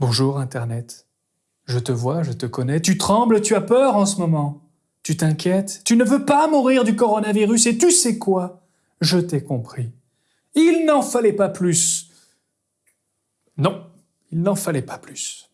Bonjour Internet. Je te vois, je te connais. Tu trembles, tu as peur en ce moment. Tu t'inquiètes, tu ne veux pas mourir du coronavirus et tu sais quoi? Je t'ai compris. Il n'en fallait pas plus. Non, il n'en fallait pas plus.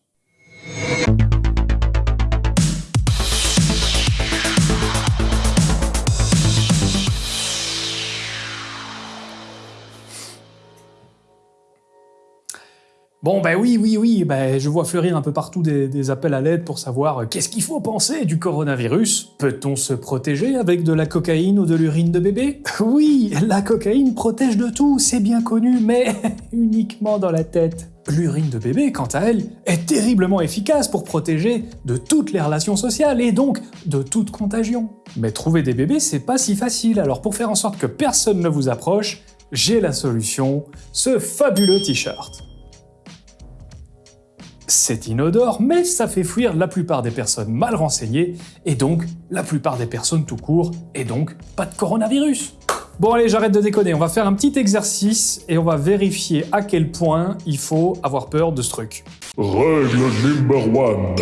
Bon, ben oui, oui, oui, ben, je vois fleurir un peu partout des, appels à l'aide pour savoir euh, qu'est-ce qu'il faut penser du coronavirus? Peut-on se protéger avec de la cocaïne ou de l'urine de bébé? Oui, la cocaïne protège de tout, c'est bien connu, mais uniquement dans la tête. L'urine de bébé, quant à elle, est terriblement efficace pour protéger de toutes les relations sociales et donc de toute contagion. Mais trouver des bébés, c'est pas si facile, alors pour faire en sorte que personne ne vous approche, j'ai la solution, ce fabuleux t-shirt. C'est inodore, mais ça fait fuir la plupart des personnes mal renseignées, et donc la plupart des personnes tout court, et donc pas de coronavirus. Bon allez, j'arrête de déconner, on va faire un petit exercice et on va vérifier à quel point il faut avoir peur de ce truc. Règle number one.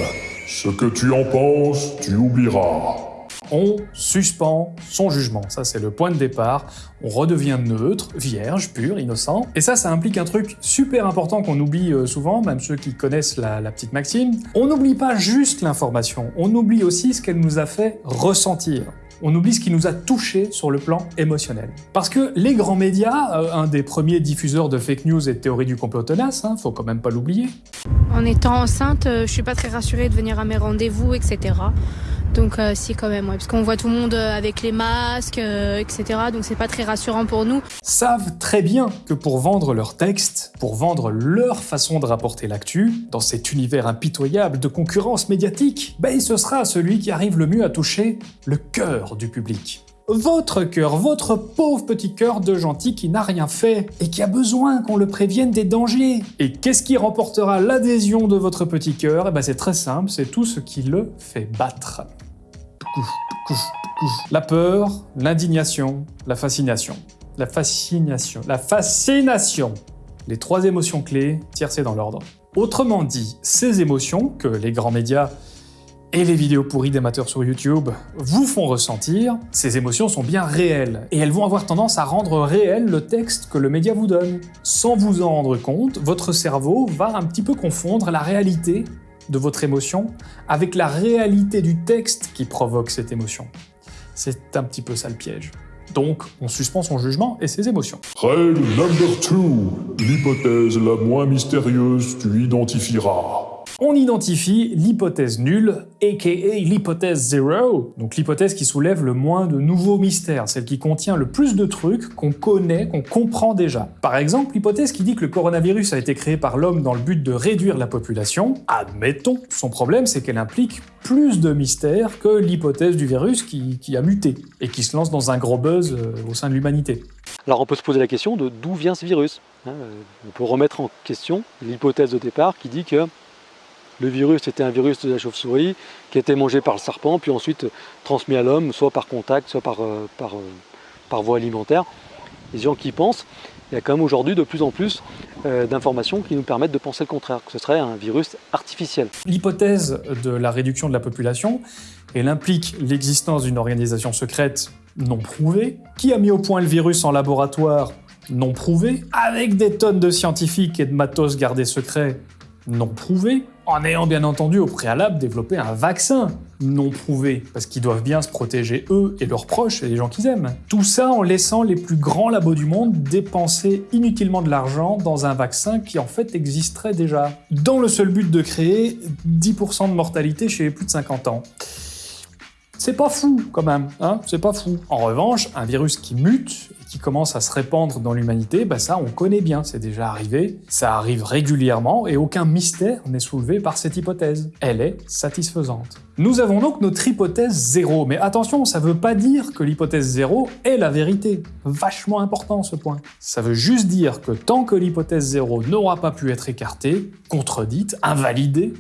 Ce que tu en penses, tu oublieras on suspend son jugement. Ça, c'est le point de départ. On redevient neutre, vierge, pur, innocent. Et ça, ça implique un truc super important qu'on oublie euh, souvent, même ceux qui connaissent la, petite maxime. On n'oublie pas juste l'information, on oublie aussi ce qu'elle nous a fait ressentir on oublie ce qui nous a touché sur le plan émotionnel. Parce que les grands médias, euh, un des premiers diffuseurs de fake news et de théories du complot tenace, hein, faut quand même pas l'oublier. En étant enceinte, euh, je suis pas très rassurée de venir à mes rendez-vous, etc. Donc euh, si quand même, parce qu'on voit tout le monde euh, avec les masques, euh, etc. Donc c'est pas très rassurant pour nous. Savent très bien que pour vendre leur texte, pour vendre leur façon de rapporter l'actu, dans cet univers impitoyable de concurrence médiatique, ben ce sera celui qui arrive le mieux à toucher le cœur du public. Votre cœur, votre pauvre petit cœur de gentil qui n'a rien fait et qui a besoin qu'on le prévienne des dangers. Et qu'est-ce qui remportera l'adhésion de votre petit cœur? Eh ben c'est très simple, c'est tout ce qui le fait battre. La peur, l'indignation, la fascination. La fascination. La fascination. Les trois émotions clés, tiercées dans l'ordre. Autrement dit, ces émotions que les grands médias et les vidéos pourries d'amateurs sur YouTube vous font ressentir, ces émotions sont bien réelles, et elles vont avoir tendance à rendre réel le texte que le média vous donne. Sans vous en rendre compte, votre cerveau va un petit peu confondre la réalité de votre émotion avec la réalité du texte qui provoque cette émotion. C'est un petit peu ça le piège. Donc, on suspend son jugement et ses émotions. Règle number 2. L'hypothèse la moins mystérieuse, tu identifieras on identifie l'hypothèse nulle, aka l'hypothèse zero, donc l'hypothèse qui soulève le moins de nouveaux mystères, celle qui contient le plus de trucs qu'on connaît, qu'on comprend déjà. Par exemple, l'hypothèse qui dit que le coronavirus a été créé par l'homme dans le but de réduire la population, admettons. Son problème, c'est qu'elle implique plus de mystères que l'hypothèse du virus qui, a muté et qui se lance dans un gros buzz euh, au sein de l'humanité. Alors on peut se poser la question de d'où vient ce virus. Hein, euh, on peut remettre en question l'hypothèse de départ qui dit que le virus était un virus de la chauve-souris qui été mangé par le serpent, puis ensuite transmis à l'homme, soit par contact, soit par, euh, euh, voie alimentaire. Les gens qui pensent, il y a quand même aujourd'hui de plus en plus euh, d'informations qui nous permettent de penser le contraire, que ce serait un virus artificiel. L'hypothèse de la réduction de la population, elle implique l'existence d'une organisation secrète non prouvée, qui a mis au point le virus en laboratoire non prouvé, avec des tonnes de scientifiques et de matos gardés secrets non prouvé, en ayant bien entendu au préalable développé un vaccin non prouvé, parce qu'ils doivent bien se protéger eux et leurs proches et les gens qu'ils aiment. Tout ça en laissant les plus grands labos du monde dépenser inutilement de l'argent dans un vaccin qui en fait existerait déjà, dans le seul but de créer 10% de mortalité chez les plus de 50 ans. C'est pas fou quand même, hein c'est pas fou. En revanche, un virus qui mute et qui commence à se répandre dans l'humanité, bah ça on connaît bien, c'est déjà arrivé, ça arrive régulièrement et aucun mystère n'est soulevé par cette hypothèse. Elle est satisfaisante. Nous avons donc notre hypothèse zéro, mais attention, ça veut pas dire que l'hypothèse zéro est la vérité. Vachement important ce point. Ça veut juste dire que tant que l'hypothèse zéro n'aura pas pu être écartée, contredite, invalidée,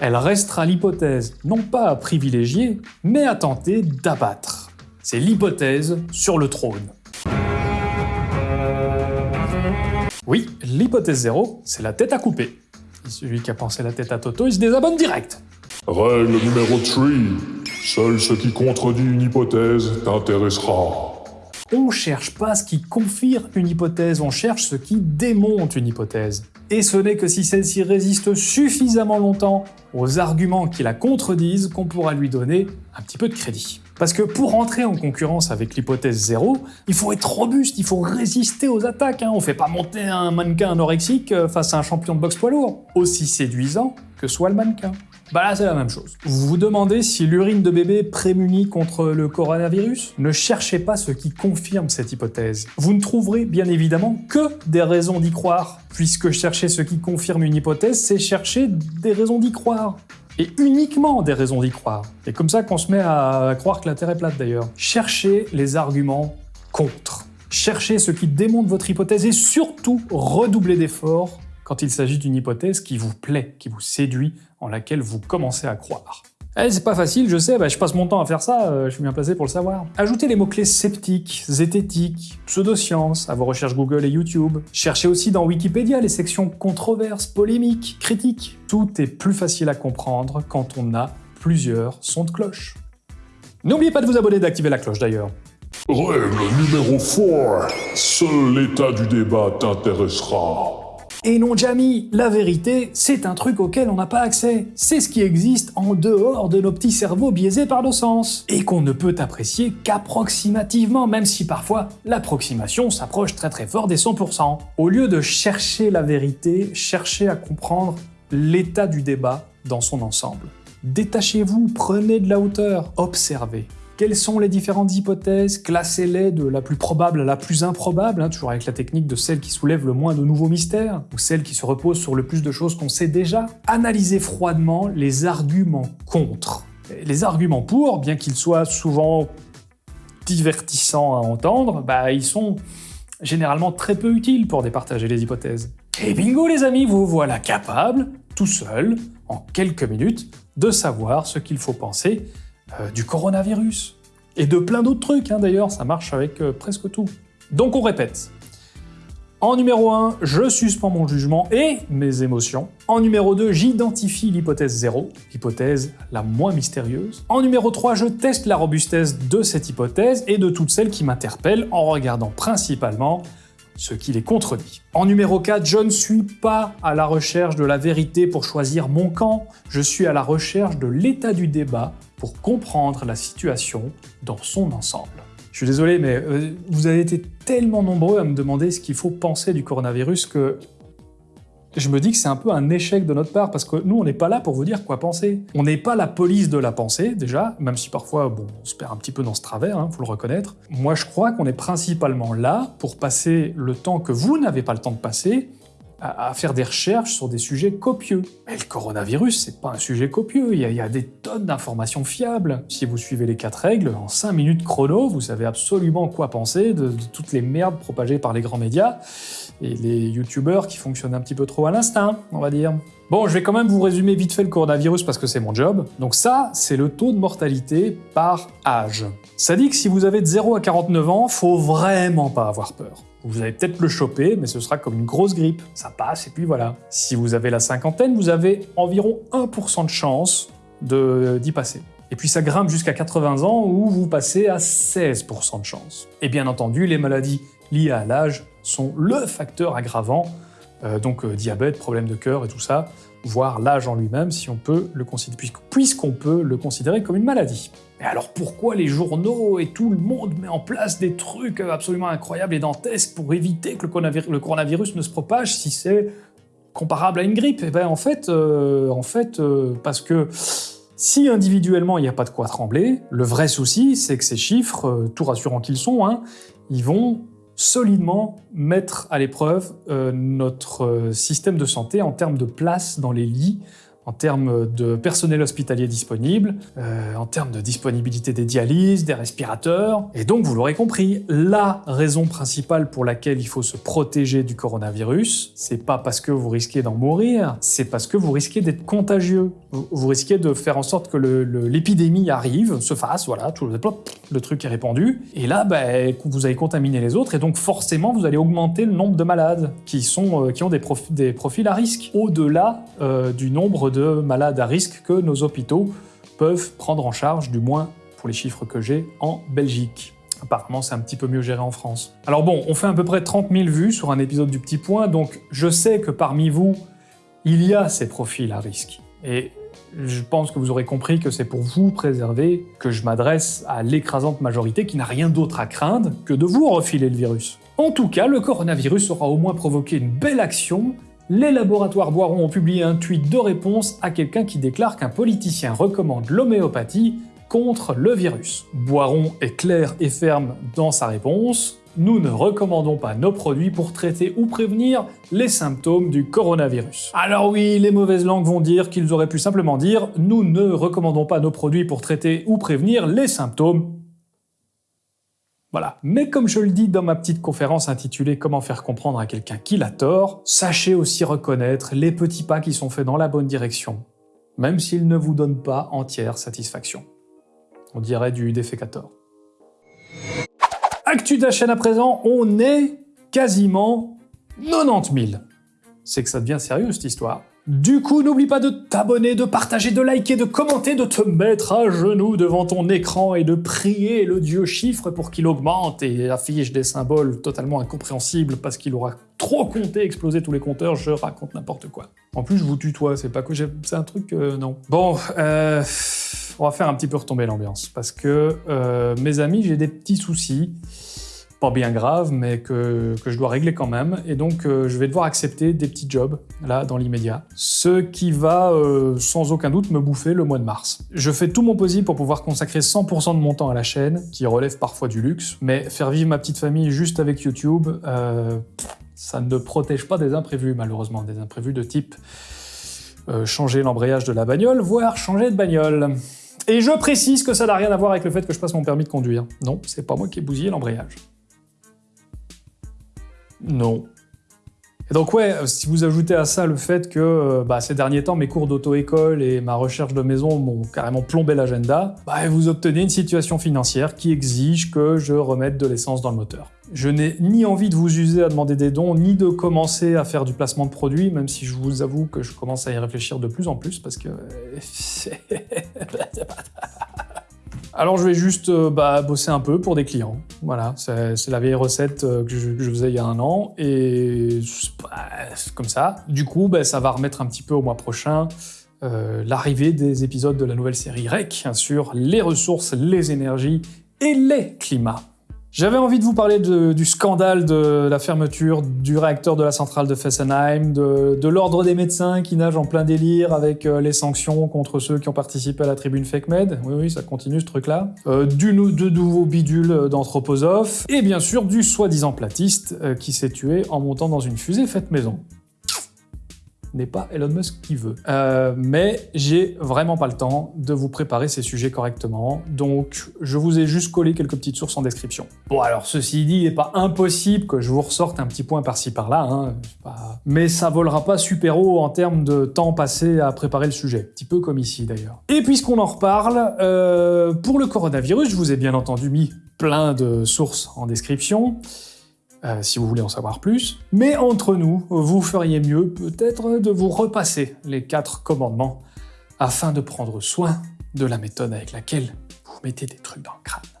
elle restera l'hypothèse non pas à privilégier, mais à tenter d'abattre. C'est l'hypothèse sur le trône. Oui, l'hypothèse zéro, c'est la tête à couper. Celui qui a pensé la tête à Toto, il se désabonne direct. Règle numéro 3. Seul ce qui contredit une hypothèse t'intéressera. On cherche pas ce qui confirme une hypothèse, on cherche ce qui démonte une hypothèse. Et ce n'est que si celle-ci résiste suffisamment longtemps aux arguments qui la contredisent qu'on pourra lui donner un petit peu de crédit. Parce que pour entrer en concurrence avec l'hypothèse 0, il faut être robuste, il faut résister aux attaques. Hein. On fait pas monter un mannequin anorexique euh, face à un champion de boxe poids lourd, aussi séduisant que soit le mannequin. Bah là, c'est la même chose. Vous vous demandez si l'urine de bébé prémunit contre le coronavirus? Ne cherchez pas ce qui confirme cette hypothèse. Vous ne trouverez bien évidemment que des raisons d'y croire, puisque chercher ce qui confirme une hypothèse, c'est chercher des raisons d'y croire. Et uniquement des raisons d'y croire. C'est comme ça qu'on se met à croire que la Terre est plate d'ailleurs. Cherchez les arguments contre. Cherchez ce qui démonte votre hypothèse et surtout redoublez d'efforts quand il s'agit d'une hypothèse qui vous plaît, qui vous séduit, en laquelle vous commencez à croire. Eh, c'est pas facile, je sais, bah, je passe mon temps à faire ça, euh, je suis bien placé pour le savoir. Ajoutez les mots-clés sceptiques, zététiques, pseudosciences à vos recherches Google et YouTube. Cherchez aussi dans Wikipédia les sections controverses, polémiques, critiques. Tout est plus facile à comprendre quand on a plusieurs sons de cloche. N'oubliez pas de vous abonner et d'activer la cloche d'ailleurs. Règle numéro 4. Seul l'état du débat t'intéressera. Et non, Jamie, la vérité, c'est un truc auquel on n'a pas accès. C'est ce qui existe en dehors de nos petits cerveaux biaisés par nos sens. Et qu'on ne peut apprécier qu'approximativement, même si parfois l'approximation s'approche très très fort des 100%. Au lieu de chercher la vérité, cherchez à comprendre l'état du débat dans son ensemble. Détachez-vous, prenez de la hauteur, observez. Quelles sont les différentes hypothèses Classez-les de la plus probable à la plus improbable, hein, toujours avec la technique de celle qui soulève le moins de nouveaux mystères, ou celle qui se repose sur le plus de choses qu'on sait déjà? Analysez froidement les arguments contre. Les arguments pour, bien qu'ils soient souvent divertissants à entendre, bah, ils sont généralement très peu utiles pour départager les hypothèses. Et bingo les amis, vous voilà capable, tout seul, en quelques minutes, de savoir ce qu'il faut penser euh, du coronavirus. Et de plein d'autres trucs, hein, d'ailleurs, ça marche avec euh, presque tout. Donc on répète. En numéro 1, je suspends mon jugement et mes émotions. En numéro 2, j'identifie l'hypothèse 0, l'hypothèse la moins mystérieuse. En numéro 3, je teste la robustesse de cette hypothèse et de toutes celles qui m'interpellent en regardant principalement ce qui les contredit. En numéro 4, je ne suis pas à la recherche de la vérité pour choisir mon camp, je suis à la recherche de l'état du débat pour comprendre la situation dans son ensemble. Je suis désolé, mais euh, vous avez été tellement nombreux à me demander ce qu'il faut penser du coronavirus que je me dis que c'est un peu un échec de notre part, parce que nous, on n'est pas là pour vous dire quoi penser. On n'est pas la police de la pensée, déjà, même si parfois, bon, on se perd un petit peu dans ce travers, hein, faut le reconnaître. Moi, je crois qu'on est principalement là pour passer le temps que vous n'avez pas le temps de passer, à, faire des recherches sur des sujets copieux. Mais le coronavirus, c'est pas un sujet copieux, il y a, des tonnes d'informations fiables. Si vous suivez les quatre règles, en 5 minutes chrono, vous savez absolument quoi penser de, toutes les merdes propagées par les grands médias et les youtubeurs qui fonctionnent un petit peu trop à l'instinct, on va dire. Bon, je vais quand même vous résumer vite fait le coronavirus parce que c'est mon job. Donc ça, c'est le taux de mortalité par âge. Ça dit que si vous avez de 0 à 49 ans, faut vraiment pas avoir peur. Vous allez peut-être le choper, mais ce sera comme une grosse grippe. Ça passe et puis voilà. Si vous avez la cinquantaine, vous avez environ 1% de chance d'y passer. Et puis ça grimpe jusqu'à 80 ans où vous passez à 16% de chance. Et bien entendu, les maladies liées à l'âge sont le facteur aggravant, donc euh, diabète, problème de cœur et tout ça, voire l'âge en lui-même si on peut le considérer, puisqu'on peut le considérer comme une maladie. Mais alors pourquoi les journaux et tout le monde met en place des trucs absolument incroyables et dantesques pour éviter que le coronavirus, ne se propage si c'est comparable à une grippe? Eh bien en fait, euh, euh, parce que si individuellement il n'y a pas de quoi trembler, le vrai souci c'est que ces chiffres, euh, tout rassurants qu'ils sont, hein, ils vont solidement mettre à l'épreuve notre système de santé en termes de place dans les lits, en termes de personnel hospitalier disponible, euh, en termes de disponibilité des dialyses, des respirateurs. Et donc, vous l'aurez compris, la raison principale pour laquelle il faut se protéger du coronavirus, c'est pas parce que vous risquez d'en mourir, c'est parce que vous risquez d'être contagieux. Vous, risquez de faire en sorte que l'épidémie arrive, se fasse, voilà, tout le, plop, le truc est répandu. Et là, ben, vous allez contaminer les autres, et donc forcément, vous allez augmenter le nombre de malades qui, sont, euh, qui ont des profils à risque, au-delà euh, du nombre de malades à risque que nos hôpitaux peuvent prendre en charge, du moins pour les chiffres que j'ai en Belgique. Apparemment, c'est un petit peu mieux géré en France. Alors bon, on fait à peu près 30 000 vues sur un épisode du Petit Point, donc je sais que parmi vous, il y a ces profils à risque. Et je pense que vous aurez compris que c'est pour vous préserver que je m'adresse à l'écrasante majorité qui n'a rien d'autre à craindre que de vous refiler le virus. En tout cas, le coronavirus aura au moins provoqué une belle action. Les laboratoires Boiron ont publié un tweet de réponse à quelqu'un qui déclare qu'un politicien recommande l'homéopathie contre le virus. Boiron est clair et ferme dans sa réponse. Nous ne recommandons pas nos produits pour traiter ou prévenir les symptômes du coronavirus. Alors oui, les mauvaises langues vont dire qu'ils auraient pu simplement dire « Nous ne recommandons pas nos produits pour traiter ou prévenir les symptômes voilà. Mais comme je le dis dans ma petite conférence intitulée Comment faire comprendre à quelqu'un qu'il a tort, sachez aussi reconnaître les petits pas qui sont faits dans la bonne direction, même s'ils ne vous donnent pas entière satisfaction. On dirait du défécator. Actu de la chaîne à présent, on est quasiment 90 000. C'est que ça devient sérieux cette histoire. Du coup, n'oublie pas de t'abonner, de partager, de liker, de commenter, de te mettre à genoux devant ton écran et de prier le dieu chiffre pour qu'il augmente et affiche des symboles totalement incompréhensibles parce qu'il aura trop compté, explosé tous les compteurs, je raconte n'importe quoi. En plus, je vous tutoie, c'est pas que j'ai... C'est un truc... euh, non. Bon, euh, on va faire un petit peu retomber l'ambiance parce que, euh, mes amis, j'ai des petits soucis pas bien grave, mais que, je dois régler quand même. Et donc, euh, je vais devoir accepter des petits jobs, là, dans l'immédiat. Ce qui va, euh, sans aucun doute, me bouffer le mois de mars. Je fais tout mon possible pour pouvoir consacrer 100% de mon temps à la chaîne, qui relève parfois du luxe, mais faire vivre ma petite famille juste avec YouTube, euh, ça ne protège pas des imprévus, malheureusement. Des imprévus de type changer l'embrayage de la bagnole, voire changer de bagnole. Et je précise que ça n'a rien à voir avec le fait que je passe mon permis de conduire. Non, c'est pas moi qui ai bousillé l'embrayage. Non. Et donc ouais, euh, si vous ajoutez à ça le fait que euh, bah, ces derniers temps, mes cours d'auto-école et ma recherche de maison m'ont carrément plombé l'agenda, bah, vous obtenez une situation financière qui exige que je remette de l'essence dans le moteur. Je n'ai ni envie de vous user à demander des dons, ni de commencer à faire du placement de produits, même si je vous avoue que je commence à y réfléchir de plus en plus, parce que... Alors je vais juste euh, bah, bosser un peu pour des clients. Voilà, c'est la vieille recette euh, que je, faisais il y a un an et comme ça. Du coup, bah, ça va remettre un petit peu au mois prochain euh, l'arrivée des épisodes de la nouvelle série REC sur les ressources, les énergies et les climats. J'avais envie de vous parler du scandale de la fermeture du réacteur de la centrale de Fessenheim, de, l'ordre des médecins qui nage en plein délire avec euh, les sanctions contre ceux qui ont participé à la tribune Fake Med. Oui, oui, ça continue ce truc-là. Euh, du de nouveaux bidules d'anthroposophes. Et bien sûr, du soi-disant platiste euh, qui s'est tué en montant dans une fusée faite maison n'est pas Elon Musk qui veut. Euh, mais j'ai vraiment pas le temps de vous préparer ces sujets correctement, donc je vous ai juste collé quelques petites sources en description. Bon alors ceci dit, il n'est pas impossible que je vous ressorte un petit point par-ci par-là, hein, mais ça volera pas super haut en termes de temps passé à préparer le sujet, un petit peu comme ici d'ailleurs. Et puisqu'on en reparle, euh, pour le coronavirus, je vous ai bien entendu mis plein de sources en description. Euh, si vous voulez en savoir plus. Mais entre nous, vous feriez mieux peut-être de vous repasser les quatre commandements afin de prendre soin de la méthode avec laquelle vous mettez des trucs dans le crâne.